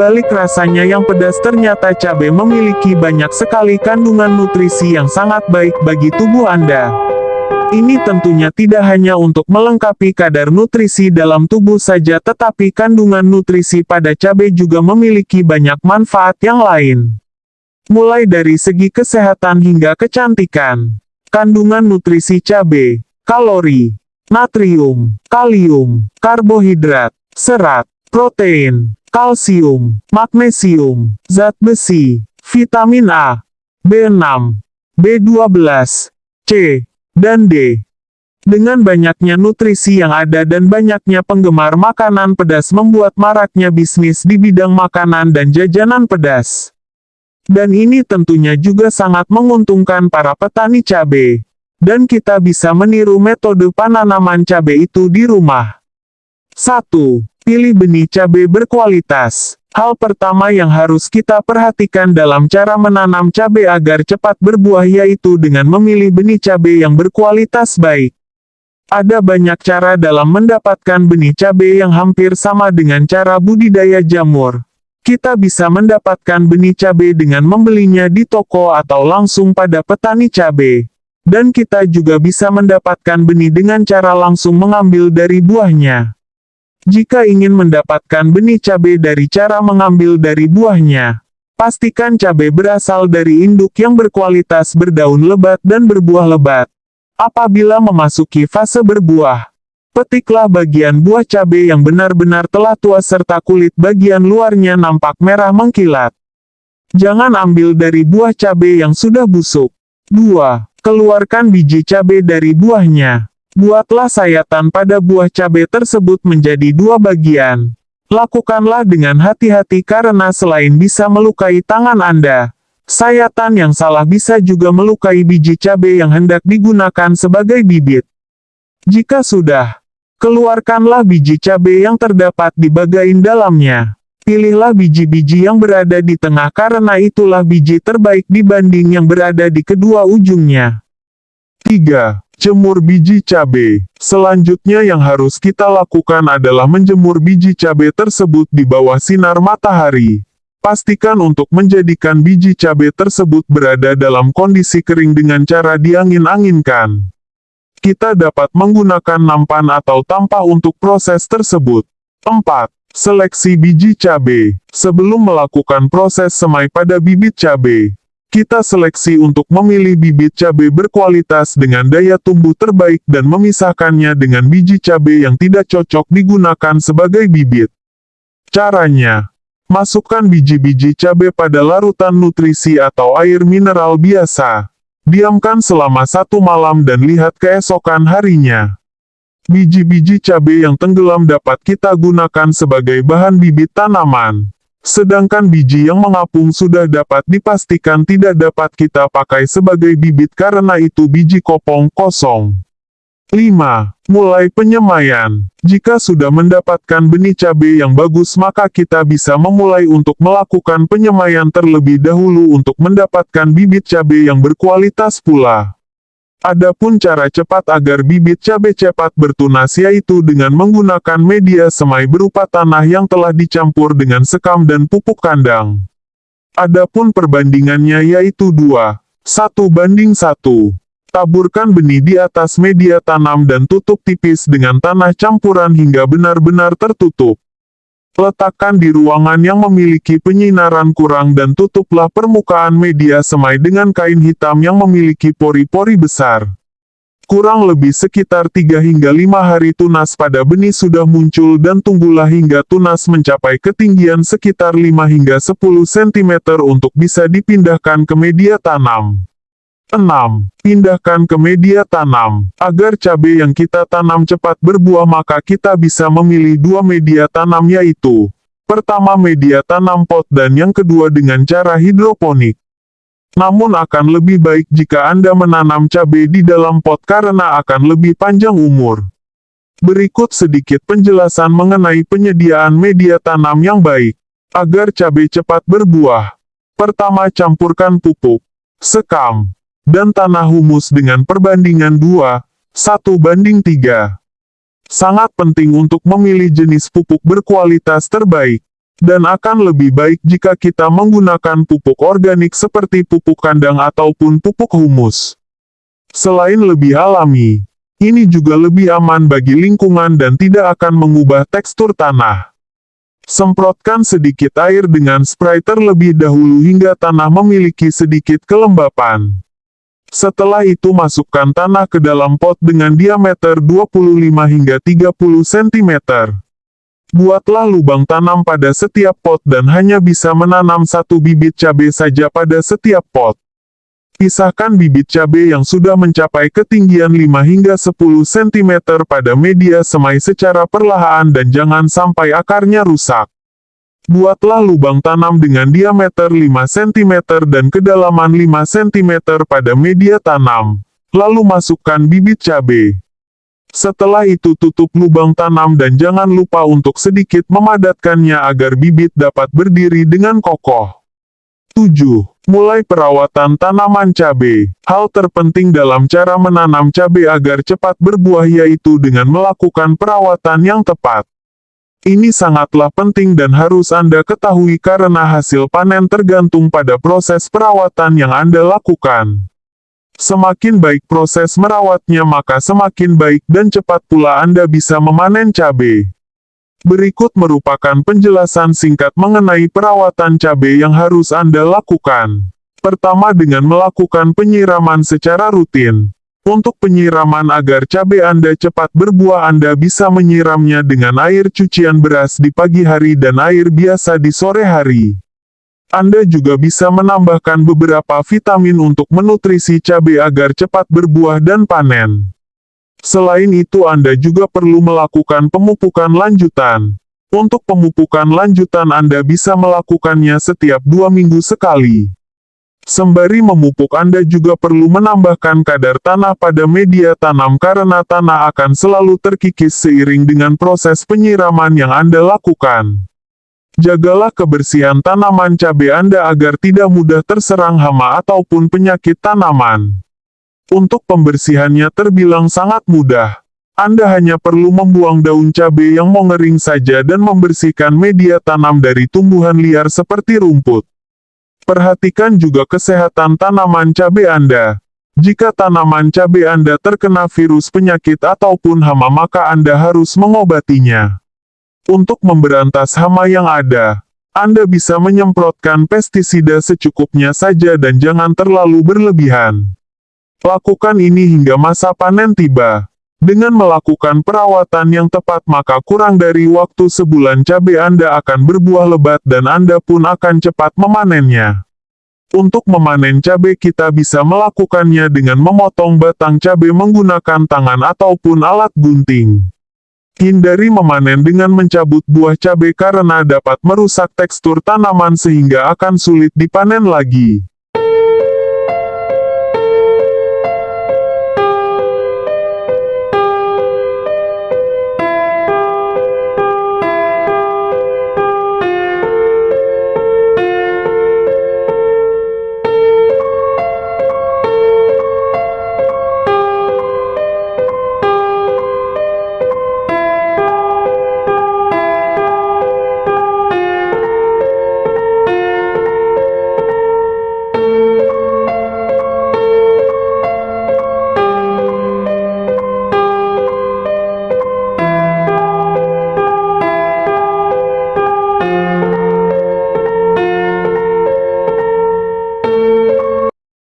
Balik rasanya yang pedas ternyata cabai memiliki banyak sekali kandungan nutrisi yang sangat baik bagi tubuh Anda. Ini tentunya tidak hanya untuk melengkapi kadar nutrisi dalam tubuh saja tetapi kandungan nutrisi pada cabai juga memiliki banyak manfaat yang lain. Mulai dari segi kesehatan hingga kecantikan. Kandungan nutrisi cabai, kalori, natrium, kalium, karbohidrat, serat, protein, kalsium, magnesium, zat besi, vitamin A, B6, B12, C, dan D. Dengan banyaknya nutrisi yang ada dan banyaknya penggemar makanan pedas membuat maraknya bisnis di bidang makanan dan jajanan pedas. Dan ini tentunya juga sangat menguntungkan para petani cabai. Dan kita bisa meniru metode penanaman cabai itu di rumah. 1. Pilih benih cabai berkualitas. Hal pertama yang harus kita perhatikan dalam cara menanam cabai agar cepat berbuah yaitu dengan memilih benih cabai yang berkualitas baik. Ada banyak cara dalam mendapatkan benih cabai yang hampir sama dengan cara budidaya jamur. Kita bisa mendapatkan benih cabai dengan membelinya di toko atau langsung pada petani cabai. Dan kita juga bisa mendapatkan benih dengan cara langsung mengambil dari buahnya. Jika ingin mendapatkan benih cabai dari cara mengambil dari buahnya, pastikan cabai berasal dari induk yang berkualitas berdaun lebat dan berbuah lebat. Apabila memasuki fase berbuah, petiklah bagian buah cabai yang benar-benar telah tua serta kulit bagian luarnya nampak merah mengkilat. Jangan ambil dari buah cabai yang sudah busuk. 2. Keluarkan biji cabai dari buahnya. Buatlah sayatan pada buah cabai tersebut menjadi dua bagian. Lakukanlah dengan hati-hati karena selain bisa melukai tangan Anda, sayatan yang salah bisa juga melukai biji cabai yang hendak digunakan sebagai bibit. Jika sudah, keluarkanlah biji cabai yang terdapat di bagian dalamnya. Pilihlah biji-biji yang berada di tengah karena itulah biji terbaik dibanding yang berada di kedua ujungnya. 3. Jemur biji cabai. Selanjutnya yang harus kita lakukan adalah menjemur biji cabai tersebut di bawah sinar matahari. Pastikan untuk menjadikan biji cabai tersebut berada dalam kondisi kering dengan cara diangin-anginkan. Kita dapat menggunakan nampan atau tampah untuk proses tersebut. 4. Seleksi biji cabai. Sebelum melakukan proses semai pada bibit cabai, kita seleksi untuk memilih bibit cabai berkualitas dengan daya tumbuh terbaik dan memisahkannya dengan biji cabai yang tidak cocok digunakan sebagai bibit. Caranya, masukkan biji-biji cabai pada larutan nutrisi atau air mineral biasa. Diamkan selama satu malam dan lihat keesokan harinya. Biji-biji cabai yang tenggelam dapat kita gunakan sebagai bahan bibit tanaman. Sedangkan biji yang mengapung sudah dapat dipastikan tidak dapat kita pakai sebagai bibit karena itu biji kopong kosong. 5. Mulai penyemaian. Jika sudah mendapatkan benih cabai yang bagus maka kita bisa memulai untuk melakukan penyemaian terlebih dahulu untuk mendapatkan bibit cabai yang berkualitas pula. Adapun cara cepat agar bibit cabai cepat bertunas yaitu dengan menggunakan media semai berupa tanah yang telah dicampur dengan sekam dan pupuk kandang. Adapun perbandingannya yaitu 2, 1 banding 1. Taburkan benih di atas media tanam dan tutup tipis dengan tanah campuran hingga benar-benar tertutup. Letakkan di ruangan yang memiliki penyinaran kurang dan tutuplah permukaan media semai dengan kain hitam yang memiliki pori-pori besar. Kurang lebih sekitar 3 hingga 5 hari tunas pada benih sudah muncul dan tunggulah hingga tunas mencapai ketinggian sekitar 5 hingga 10 cm untuk bisa dipindahkan ke media tanam. 6. Pindahkan ke media tanam. Agar cabai yang kita tanam cepat berbuah maka kita bisa memilih dua media tanam yaitu Pertama media tanam pot dan yang kedua dengan cara hidroponik. Namun akan lebih baik jika Anda menanam cabai di dalam pot karena akan lebih panjang umur. Berikut sedikit penjelasan mengenai penyediaan media tanam yang baik. Agar cabai cepat berbuah. Pertama campurkan pupuk, sekam, dan tanah humus dengan perbandingan 2, 1 banding 3. Sangat penting untuk memilih jenis pupuk berkualitas terbaik. Dan akan lebih baik jika kita menggunakan pupuk organik seperti pupuk kandang ataupun pupuk humus. Selain lebih alami, ini juga lebih aman bagi lingkungan dan tidak akan mengubah tekstur tanah. Semprotkan sedikit air dengan spray terlebih dahulu hingga tanah memiliki sedikit kelembapan. Setelah itu masukkan tanah ke dalam pot dengan diameter 25 hingga 30 cm. Buatlah lubang tanam pada setiap pot dan hanya bisa menanam satu bibit cabai saja pada setiap pot. Pisahkan bibit cabai yang sudah mencapai ketinggian 5 hingga 10 cm pada media semai secara perlahan dan jangan sampai akarnya rusak. Buatlah lubang tanam dengan diameter 5 cm dan kedalaman 5 cm pada media tanam. Lalu masukkan bibit cabai. Setelah itu tutup lubang tanam dan jangan lupa untuk sedikit memadatkannya agar bibit dapat berdiri dengan kokoh. 7. Mulai perawatan tanaman cabai. Hal terpenting dalam cara menanam cabai agar cepat berbuah yaitu dengan melakukan perawatan yang tepat. Ini sangatlah penting dan harus Anda ketahui karena hasil panen tergantung pada proses perawatan yang Anda lakukan. Semakin baik proses merawatnya maka semakin baik dan cepat pula Anda bisa memanen cabai. Berikut merupakan penjelasan singkat mengenai perawatan cabai yang harus Anda lakukan. Pertama dengan melakukan penyiraman secara rutin. Untuk penyiraman agar cabai Anda cepat berbuah Anda bisa menyiramnya dengan air cucian beras di pagi hari dan air biasa di sore hari. Anda juga bisa menambahkan beberapa vitamin untuk menutrisi cabai agar cepat berbuah dan panen. Selain itu Anda juga perlu melakukan pemupukan lanjutan. Untuk pemupukan lanjutan Anda bisa melakukannya setiap dua minggu sekali. Sembari memupuk Anda juga perlu menambahkan kadar tanah pada media tanam karena tanah akan selalu terkikis seiring dengan proses penyiraman yang Anda lakukan. Jagalah kebersihan tanaman cabai Anda agar tidak mudah terserang hama ataupun penyakit tanaman. Untuk pembersihannya terbilang sangat mudah. Anda hanya perlu membuang daun cabai yang mengering saja dan membersihkan media tanam dari tumbuhan liar seperti rumput. Perhatikan juga kesehatan tanaman cabai Anda. Jika tanaman cabai Anda terkena virus penyakit ataupun hama maka Anda harus mengobatinya. Untuk memberantas hama yang ada, Anda bisa menyemprotkan pestisida secukupnya saja dan jangan terlalu berlebihan. Lakukan ini hingga masa panen tiba. Dengan melakukan perawatan yang tepat maka kurang dari waktu sebulan cabai Anda akan berbuah lebat dan Anda pun akan cepat memanennya. Untuk memanen cabai kita bisa melakukannya dengan memotong batang cabai menggunakan tangan ataupun alat gunting. Hindari memanen dengan mencabut buah cabai karena dapat merusak tekstur tanaman sehingga akan sulit dipanen lagi.